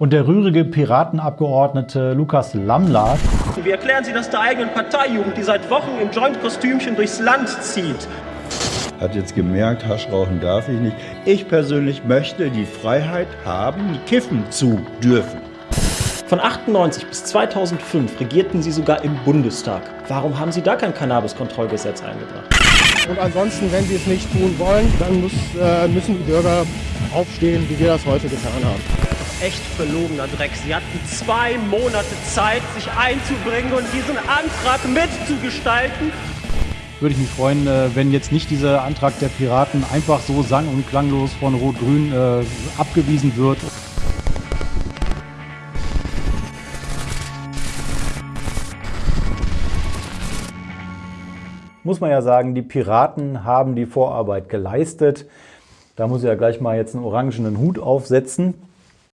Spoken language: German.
Und der rührige Piratenabgeordnete Lukas Lamlat. Wie erklären Sie das der eigenen Parteijugend, die seit Wochen im Joint-Kostümchen durchs Land zieht? Hat jetzt gemerkt, Hasch rauchen darf ich nicht. Ich persönlich möchte die Freiheit haben, kiffen zu dürfen. Von 98 bis 2005 regierten Sie sogar im Bundestag. Warum haben Sie da kein Cannabis-Kontrollgesetz eingebracht? Und ansonsten, wenn Sie es nicht tun wollen, dann muss, äh, müssen die Bürger aufstehen, wie wir das heute getan haben. Echt verlogener Dreck. Sie hatten zwei Monate Zeit, sich einzubringen und diesen Antrag mitzugestalten. Würde ich mich freuen, äh, wenn jetzt nicht dieser Antrag der Piraten einfach so sang- und klanglos von Rot-Grün äh, abgewiesen wird. muss man ja sagen, die Piraten haben die Vorarbeit geleistet. Da muss ich ja gleich mal jetzt einen orangenen Hut aufsetzen.